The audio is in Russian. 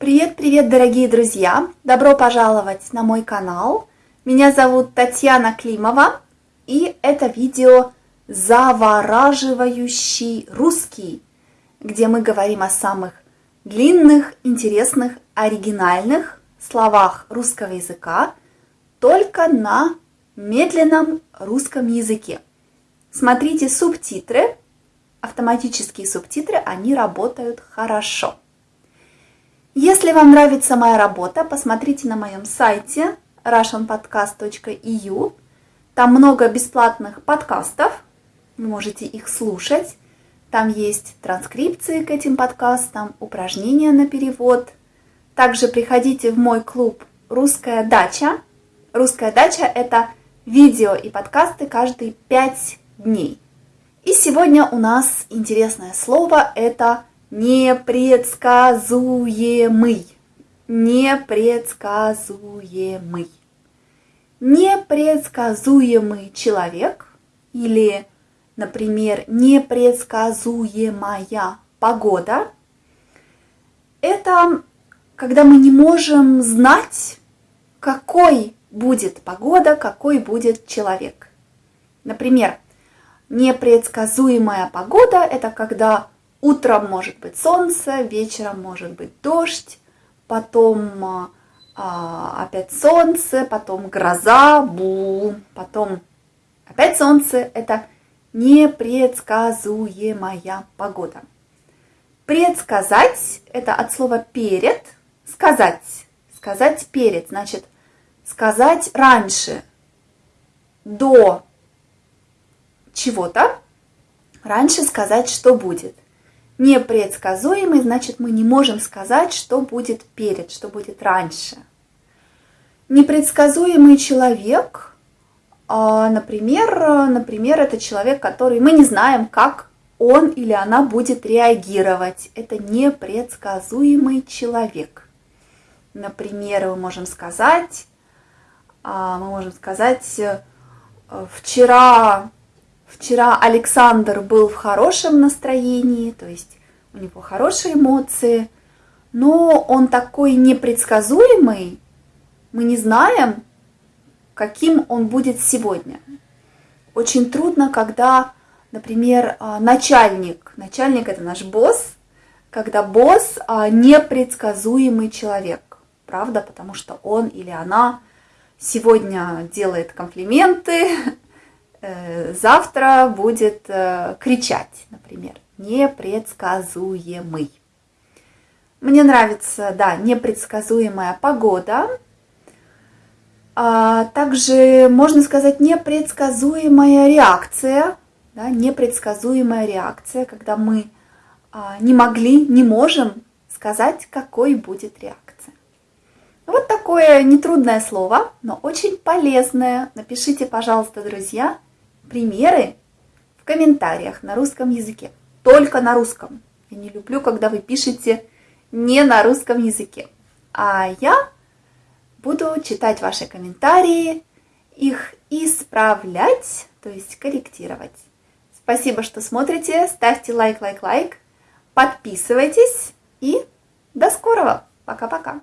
Привет-привет, дорогие друзья! Добро пожаловать на мой канал. Меня зовут Татьяна Климова, и это видео «Завораживающий русский», где мы говорим о самых длинных, интересных, оригинальных словах русского языка только на медленном русском языке. Смотрите субтитры, автоматические субтитры, они работают хорошо. Если вам нравится моя работа, посмотрите на моем сайте russianpodcast.eu. Там много бесплатных подкастов, вы можете их слушать. Там есть транскрипции к этим подкастам, упражнения на перевод. Также приходите в мой клуб «Русская дача». «Русская дача» — это видео и подкасты каждые 5 дней. И сегодня у нас интересное слово – это непредсказуемый. Непредсказуемый. Непредсказуемый человек или, например, непредсказуемая погода – это когда мы не можем знать, какой будет погода, какой будет человек. Например, непредсказуемая погода – это когда Утром может быть солнце, вечером может быть дождь, потом а, а, опять солнце, потом гроза, бу, потом опять солнце. Это непредсказуемая погода. Предсказать – это от слова перед, сказать. Сказать перед, значит, сказать раньше, до чего-то, раньше сказать, что будет – непредсказуемый, значит, мы не можем сказать, что будет перед, что будет раньше. Непредсказуемый человек, а, например, например, это человек, который мы не знаем, как он или она будет реагировать. Это непредсказуемый человек. Например, мы можем сказать, а, мы можем сказать, э, вчера Вчера Александр был в хорошем настроении, то есть у него хорошие эмоции, но он такой непредсказуемый, мы не знаем, каким он будет сегодня. Очень трудно, когда, например, а, начальник, начальник это наш босс, когда босс а, непредсказуемый человек, правда, потому что он или она сегодня делает комплименты, завтра будет э, кричать, например, непредсказуемый. Мне нравится, да, непредсказуемая погода. А также, можно сказать, непредсказуемая реакция. Да, непредсказуемая реакция, когда мы а, не могли, не можем сказать, какой будет реакция. Вот такое нетрудное слово, но очень полезное. Напишите, пожалуйста, друзья, примеры в комментариях на русском языке. Только на русском. Я не люблю, когда вы пишете не на русском языке. А я буду читать ваши комментарии, их исправлять, то есть корректировать. Спасибо, что смотрите. Ставьте лайк, лайк, лайк. Подписывайтесь и до скорого. Пока-пока.